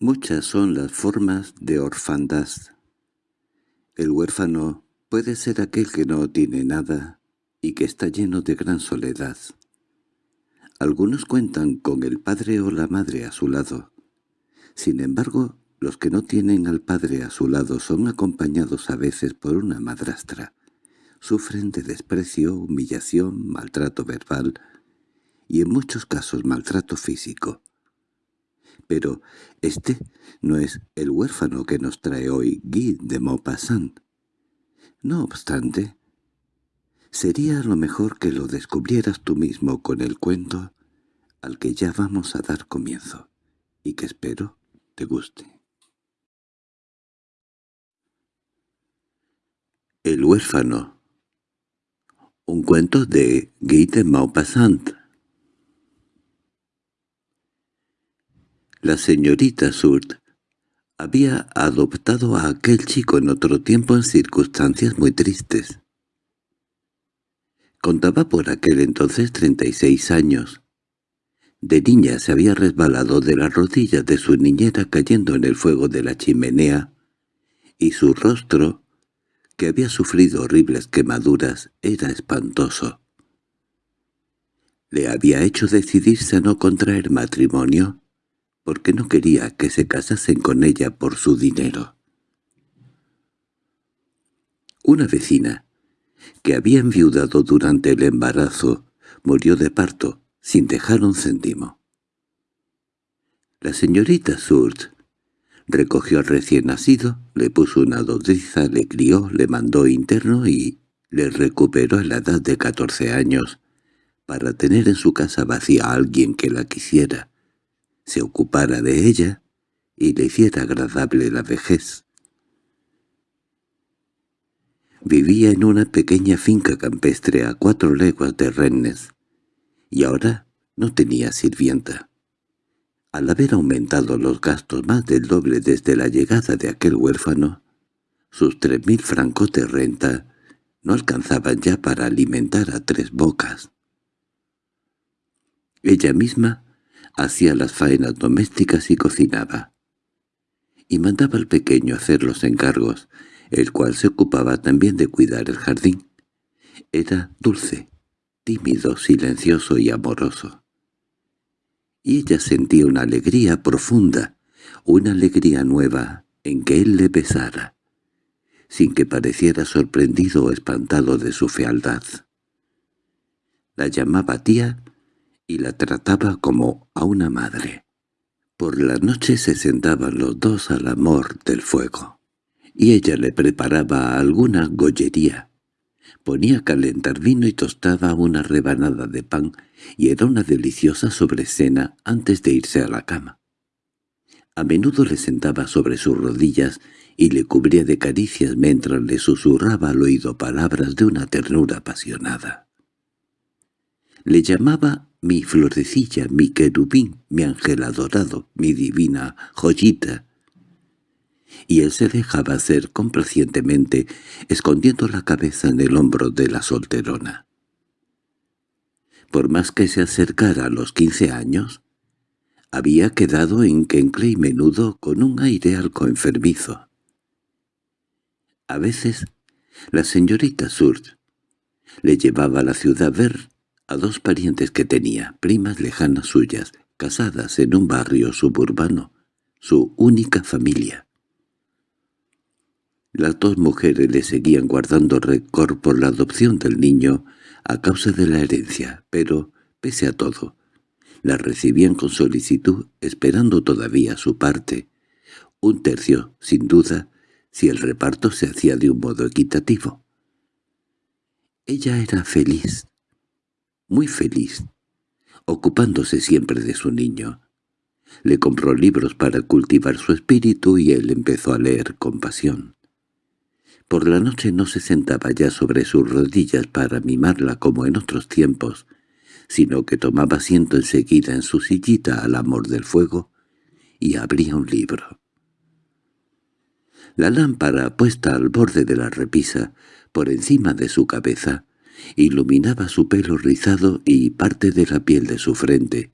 Muchas son las formas de orfandad. El huérfano puede ser aquel que no tiene nada y que está lleno de gran soledad. Algunos cuentan con el padre o la madre a su lado. Sin embargo, los que no tienen al padre a su lado son acompañados a veces por una madrastra. Sufren de desprecio, humillación, maltrato verbal y en muchos casos maltrato físico. Pero este no es el huérfano que nos trae hoy Guy de Maupassant. No obstante, sería lo mejor que lo descubrieras tú mismo con el cuento al que ya vamos a dar comienzo, y que espero te guste. El huérfano Un cuento de Guy de Maupassant La señorita Surt había adoptado a aquel chico en otro tiempo en circunstancias muy tristes. Contaba por aquel entonces treinta y seis años. De niña se había resbalado de las rodillas de su niñera cayendo en el fuego de la chimenea, y su rostro, que había sufrido horribles quemaduras, era espantoso. Le había hecho decidirse a no contraer matrimonio, porque no quería que se casasen con ella por su dinero. Una vecina, que había enviudado durante el embarazo, murió de parto, sin dejar un céntimo. La señorita Surt recogió al recién nacido, le puso una dodriza, le crió, le mandó interno y le recuperó a la edad de catorce años para tener en su casa vacía a alguien que la quisiera, se ocupara de ella y le hiciera agradable la vejez. Vivía en una pequeña finca campestre a cuatro leguas de Rennes, y ahora no tenía sirvienta. Al haber aumentado los gastos más del doble desde la llegada de aquel huérfano, sus tres mil francos de renta no alcanzaban ya para alimentar a tres bocas. Ella misma hacía las faenas domésticas y cocinaba. Y mandaba al pequeño hacer los encargos, el cual se ocupaba también de cuidar el jardín. Era dulce, tímido, silencioso y amoroso. Y ella sentía una alegría profunda, una alegría nueva en que él le besara, sin que pareciera sorprendido o espantado de su fealdad. La llamaba tía y la trataba como a una madre. Por la noche se sentaban los dos al amor del fuego, y ella le preparaba alguna gollería. Ponía calentar vino y tostaba una rebanada de pan, y era una deliciosa sobrecena antes de irse a la cama. A menudo le sentaba sobre sus rodillas y le cubría de caricias mientras le susurraba al oído palabras de una ternura apasionada. Le llamaba mi florecilla, mi querubín, mi ángel adorado, mi divina joyita. Y él se dejaba hacer complacientemente, escondiendo la cabeza en el hombro de la solterona. Por más que se acercara a los quince años, había quedado en Kencle y menudo con un aire algo enfermizo. A veces, la señorita Surt le llevaba a la ciudad a ver a dos parientes que tenía, primas lejanas suyas, casadas en un barrio suburbano, su única familia. Las dos mujeres le seguían guardando récord por la adopción del niño a causa de la herencia, pero, pese a todo, la recibían con solicitud, esperando todavía su parte, un tercio, sin duda, si el reparto se hacía de un modo equitativo. Ella era feliz, muy feliz, ocupándose siempre de su niño. Le compró libros para cultivar su espíritu y él empezó a leer con pasión. Por la noche no se sentaba ya sobre sus rodillas para mimarla como en otros tiempos, sino que tomaba asiento enseguida en su sillita al amor del fuego y abría un libro. La lámpara puesta al borde de la repisa, por encima de su cabeza, iluminaba su pelo rizado y parte de la piel de su frente.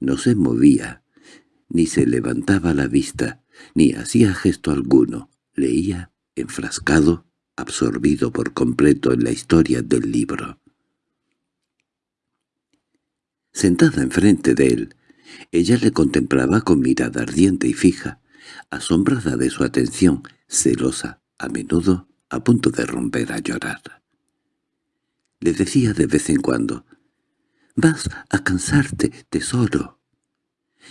No se movía, ni se levantaba la vista, ni hacía gesto alguno. Leía, enfrascado, absorbido por completo en la historia del libro. Sentada enfrente de él, ella le contemplaba con mirada ardiente y fija, asombrada de su atención, celosa, a menudo a punto de romper a llorar. Le decía de vez en cuando, «Vas a cansarte, tesoro»,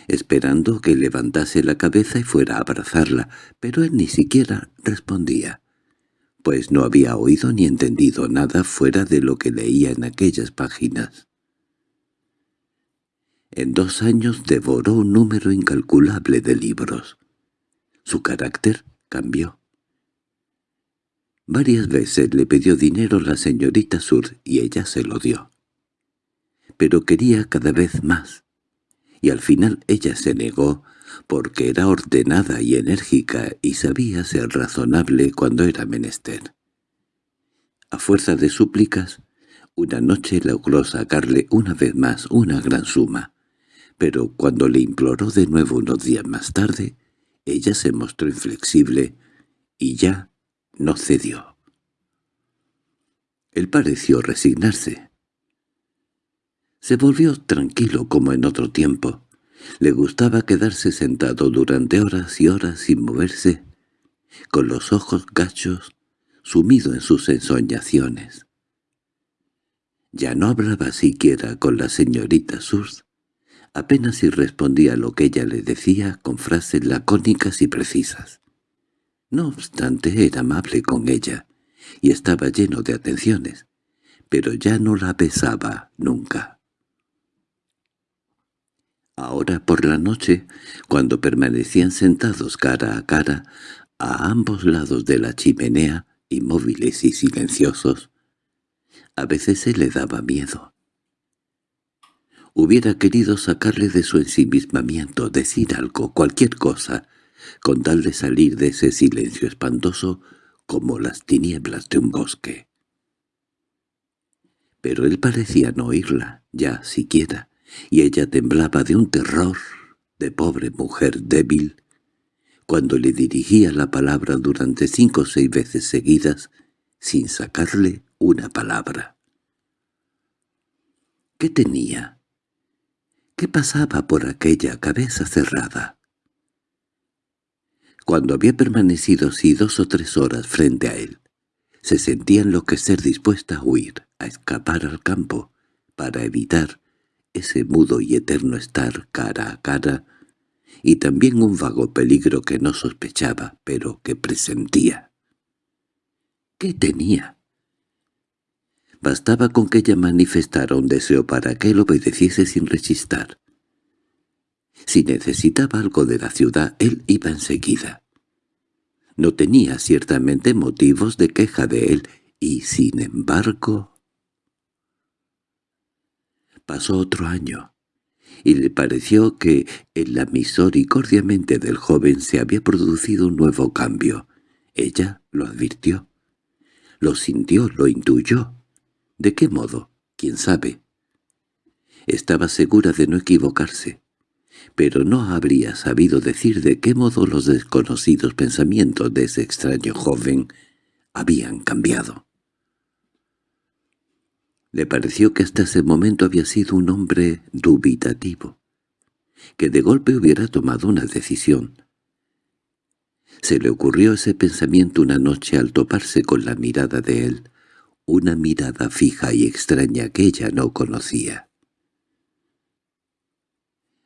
esperando que levantase la cabeza y fuera a abrazarla, pero él ni siquiera respondía, pues no había oído ni entendido nada fuera de lo que leía en aquellas páginas. En dos años devoró un número incalculable de libros. Su carácter cambió. Varias veces le pidió dinero la señorita Sur y ella se lo dio. Pero quería cada vez más, y al final ella se negó porque era ordenada y enérgica y sabía ser razonable cuando era menester. A fuerza de súplicas, una noche logró sacarle una vez más una gran suma, pero cuando le imploró de nuevo unos días más tarde, ella se mostró inflexible y ya no cedió. Él pareció resignarse. Se volvió tranquilo como en otro tiempo. Le gustaba quedarse sentado durante horas y horas sin moverse, con los ojos gachos, sumido en sus ensoñaciones. Ya no hablaba siquiera con la señorita Surs, apenas si respondía lo que ella le decía con frases lacónicas y precisas. No obstante era amable con ella, y estaba lleno de atenciones, pero ya no la besaba nunca. Ahora por la noche, cuando permanecían sentados cara a cara, a ambos lados de la chimenea, inmóviles y silenciosos, a veces se le daba miedo. Hubiera querido sacarle de su ensimismamiento, decir algo, cualquier cosa, con tal de salir de ese silencio espantoso como las tinieblas de un bosque. Pero él parecía no oírla, ya siquiera, y ella temblaba de un terror de pobre mujer débil, cuando le dirigía la palabra durante cinco o seis veces seguidas, sin sacarle una palabra. ¿Qué tenía? ¿Qué pasaba por aquella cabeza cerrada? Cuando había permanecido así dos o tres horas frente a él, se sentía enloquecer dispuesta a huir, a escapar al campo, para evitar ese mudo y eterno estar cara a cara, y también un vago peligro que no sospechaba, pero que presentía. ¿Qué tenía? Bastaba con que ella manifestara un deseo para que él obedeciese sin rechistar. Si necesitaba algo de la ciudad, él iba enseguida. No tenía ciertamente motivos de queja de él, y sin embargo... Pasó otro año, y le pareció que en la misericordiamente del joven se había producido un nuevo cambio. Ella lo advirtió. Lo sintió, lo intuyó. ¿De qué modo? ¿Quién sabe? Estaba segura de no equivocarse pero no habría sabido decir de qué modo los desconocidos pensamientos de ese extraño joven habían cambiado. Le pareció que hasta ese momento había sido un hombre dubitativo, que de golpe hubiera tomado una decisión. Se le ocurrió ese pensamiento una noche al toparse con la mirada de él, una mirada fija y extraña que ella no conocía.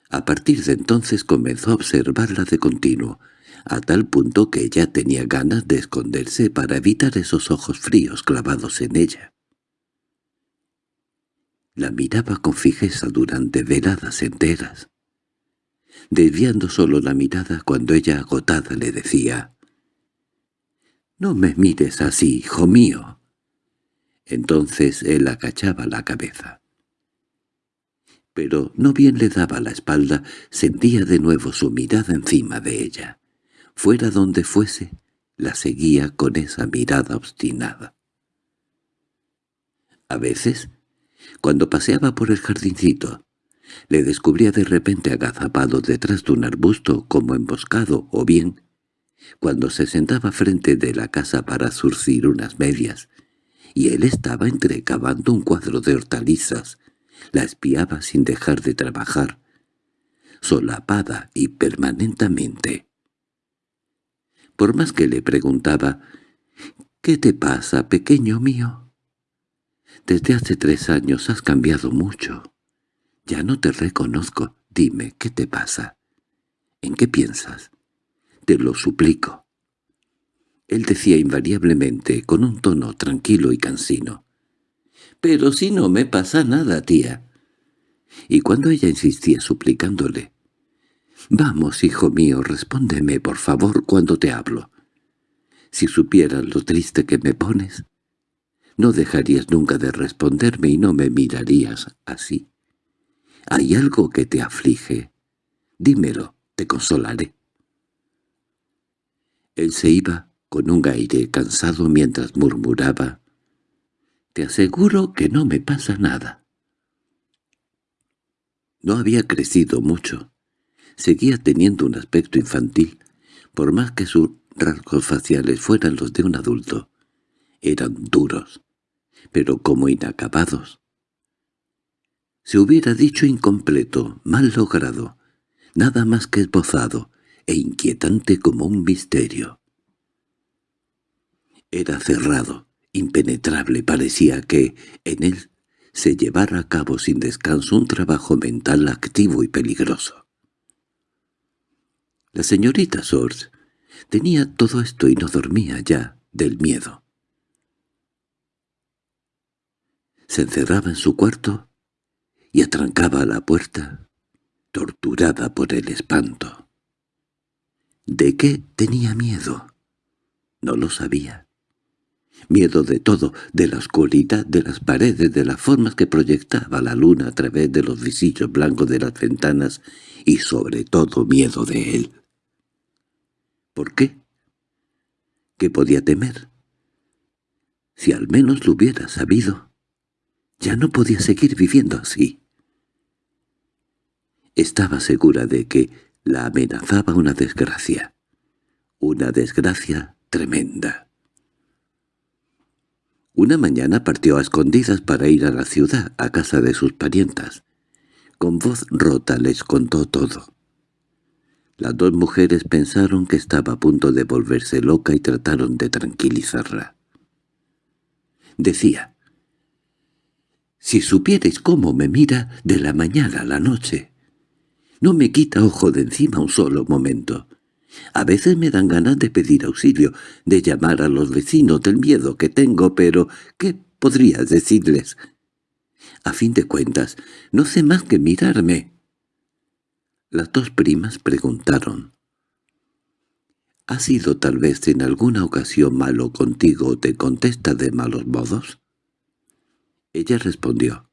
A partir de entonces comenzó a observarla de continuo, a tal punto que ella tenía ganas de esconderse para evitar esos ojos fríos clavados en ella. La miraba con fijeza durante veladas enteras, desviando solo la mirada cuando ella agotada le decía «No me mires así, hijo mío». Entonces él agachaba la cabeza pero no bien le daba la espalda, sentía de nuevo su mirada encima de ella. Fuera donde fuese, la seguía con esa mirada obstinada. A veces, cuando paseaba por el jardincito, Le descubría de repente agazapado detrás de un arbusto como emboscado o bien, cuando se sentaba frente de la casa para zurcir unas medias, y él estaba entrecavando un cuadro de hortalizas, la espiaba sin dejar de trabajar, solapada y permanentemente. Por más que le preguntaba, «¿Qué te pasa, pequeño mío?» «Desde hace tres años has cambiado mucho. Ya no te reconozco. Dime, ¿qué te pasa? ¿En qué piensas? Te lo suplico». Él decía invariablemente, con un tono tranquilo y cansino, «Pero si no me pasa nada, tía». Y cuando ella insistía suplicándole, «Vamos, hijo mío, respóndeme, por favor, cuando te hablo. Si supieras lo triste que me pones, no dejarías nunca de responderme y no me mirarías así. Hay algo que te aflige. Dímelo, te consolaré». Él se iba con un aire cansado mientras murmuraba, «Te aseguro que no me pasa nada». No había crecido mucho. Seguía teniendo un aspecto infantil, por más que sus rasgos faciales fueran los de un adulto. Eran duros, pero como inacabados. Se hubiera dicho incompleto, mal logrado, nada más que esbozado, e inquietante como un misterio. Era cerrado, impenetrable, parecía que en él se llevara a cabo sin descanso un trabajo mental activo y peligroso. La señorita Sors tenía todo esto y no dormía ya del miedo. Se encerraba en su cuarto y atrancaba la puerta, torturada por el espanto. ¿De qué tenía miedo? No lo sabía. Miedo de todo, de la oscuridad, de las paredes, de las formas que proyectaba la luna a través de los visillos blancos de las ventanas y sobre todo miedo de él. ¿Por qué? ¿Qué podía temer? Si al menos lo hubiera sabido, ya no podía seguir viviendo así. Estaba segura de que la amenazaba una desgracia, una desgracia tremenda. Una mañana partió a escondidas para ir a la ciudad, a casa de sus parientas. Con voz rota les contó todo. Las dos mujeres pensaron que estaba a punto de volverse loca y trataron de tranquilizarla. Decía, «Si supierais cómo me mira de la mañana a la noche. No me quita ojo de encima un solo momento. A veces me dan ganas de pedir auxilio, de llamar a los vecinos del miedo que tengo, pero ¿qué podrías decirles? A fin de cuentas, no sé más que mirarme. Las dos primas preguntaron. ¿Ha sido tal vez en alguna ocasión malo contigo o te contesta de malos modos? Ella respondió.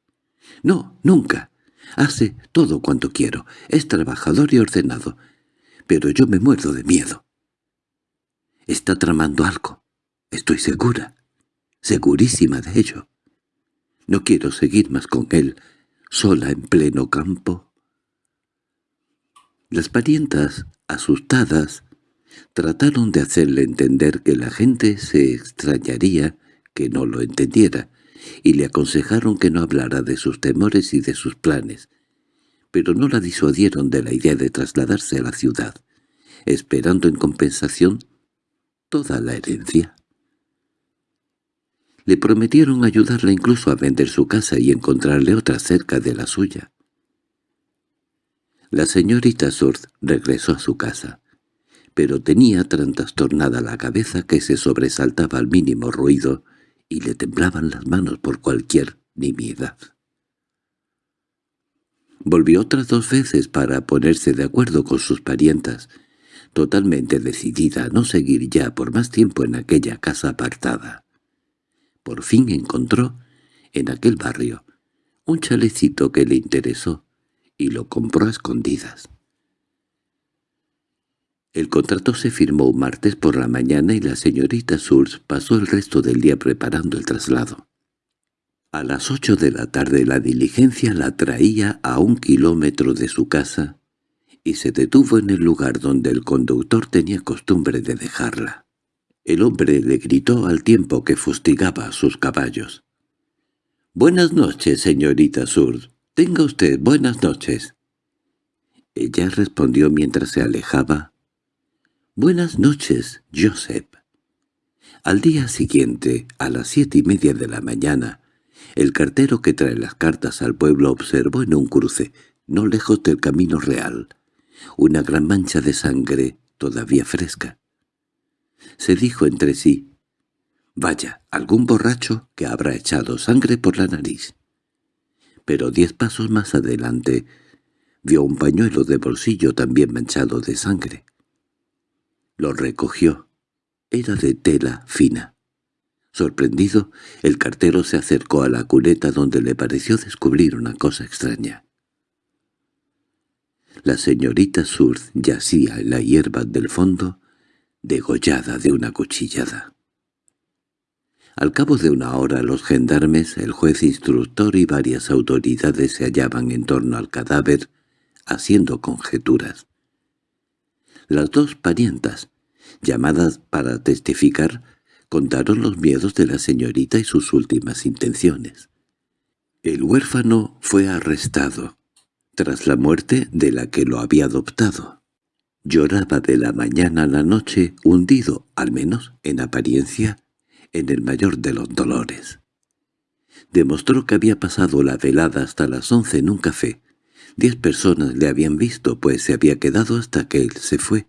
No, nunca. Hace todo cuanto quiero. Es trabajador y ordenado pero yo me muerdo de miedo. Está tramando algo, estoy segura, segurísima de ello. No quiero seguir más con él, sola en pleno campo. Las parientas, asustadas, trataron de hacerle entender que la gente se extrañaría que no lo entendiera, y le aconsejaron que no hablara de sus temores y de sus planes, pero no la disuadieron de la idea de trasladarse a la ciudad, esperando en compensación toda la herencia. Le prometieron ayudarla incluso a vender su casa y encontrarle otra cerca de la suya. La señorita Surth regresó a su casa, pero tenía tan trastornada la cabeza que se sobresaltaba al mínimo ruido y le temblaban las manos por cualquier nimiedad. Volvió otras dos veces para ponerse de acuerdo con sus parientas, totalmente decidida a no seguir ya por más tiempo en aquella casa apartada. Por fin encontró, en aquel barrio, un chalecito que le interesó y lo compró a escondidas. El contrato se firmó un martes por la mañana y la señorita Surs pasó el resto del día preparando el traslado. A las ocho de la tarde la diligencia la traía a un kilómetro de su casa y se detuvo en el lugar donde el conductor tenía costumbre de dejarla. El hombre le gritó al tiempo que fustigaba a sus caballos. «Buenas noches, señorita Sur. Tenga usted buenas noches». Ella respondió mientras se alejaba. «Buenas noches, Joseph». Al día siguiente, a las siete y media de la mañana, el cartero que trae las cartas al pueblo observó en un cruce, no lejos del camino real, una gran mancha de sangre todavía fresca. Se dijo entre sí, «Vaya, algún borracho que habrá echado sangre por la nariz». Pero diez pasos más adelante vio un pañuelo de bolsillo también manchado de sangre. Lo recogió. Era de tela fina. Sorprendido, el cartero se acercó a la cuneta donde le pareció descubrir una cosa extraña. La señorita Surz yacía en la hierba del fondo, degollada de una cuchillada. Al cabo de una hora los gendarmes, el juez instructor y varias autoridades se hallaban en torno al cadáver, haciendo conjeturas. Las dos parientas, llamadas para testificar, contaron los miedos de la señorita y sus últimas intenciones. El huérfano fue arrestado tras la muerte de la que lo había adoptado. Lloraba de la mañana a la noche, hundido, al menos en apariencia, en el mayor de los dolores. Demostró que había pasado la velada hasta las once en un café. Diez personas le habían visto, pues se había quedado hasta que él se fue.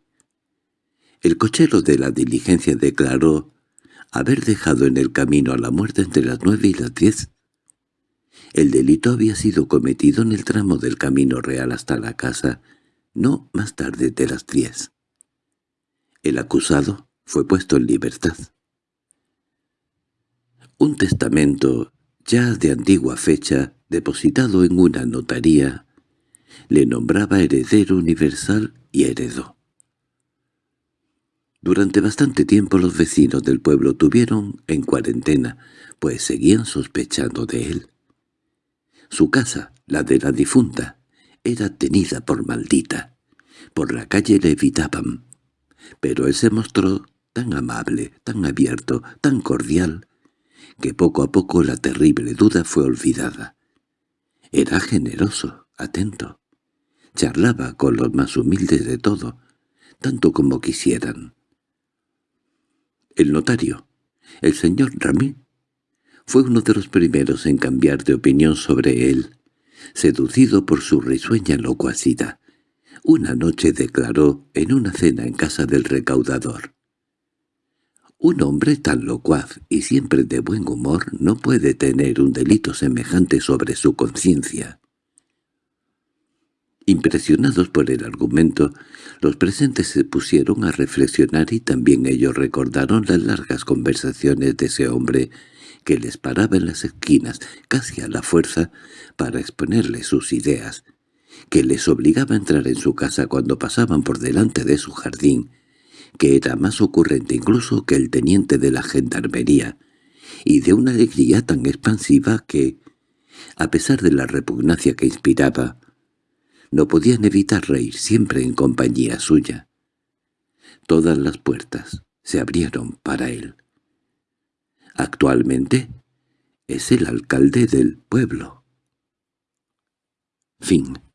El cochero de la diligencia declaró haber dejado en el camino a la muerte entre las nueve y las diez. El delito había sido cometido en el tramo del camino real hasta la casa, no más tarde de las diez. El acusado fue puesto en libertad. Un testamento, ya de antigua fecha, depositado en una notaría, le nombraba heredero universal y heredó. Durante bastante tiempo los vecinos del pueblo tuvieron en cuarentena, pues seguían sospechando de él. Su casa, la de la difunta, era tenida por maldita. Por la calle le evitaban. Pero él se mostró tan amable, tan abierto, tan cordial, que poco a poco la terrible duda fue olvidada. Era generoso, atento. Charlaba con los más humildes de todo, tanto como quisieran. El notario, el señor Ramí, fue uno de los primeros en cambiar de opinión sobre él, seducido por su risueña locuacidad. Una noche declaró en una cena en casa del recaudador. Un hombre tan locuaz y siempre de buen humor no puede tener un delito semejante sobre su conciencia. Impresionados por el argumento, los presentes se pusieron a reflexionar y también ellos recordaron las largas conversaciones de ese hombre que les paraba en las esquinas, casi a la fuerza, para exponerles sus ideas, que les obligaba a entrar en su casa cuando pasaban por delante de su jardín, que era más ocurrente incluso que el teniente de la gendarmería, y de una alegría tan expansiva que, a pesar de la repugnancia que inspiraba, no podían evitar reír siempre en compañía suya. Todas las puertas se abrieron para él. Actualmente es el alcalde del pueblo. Fin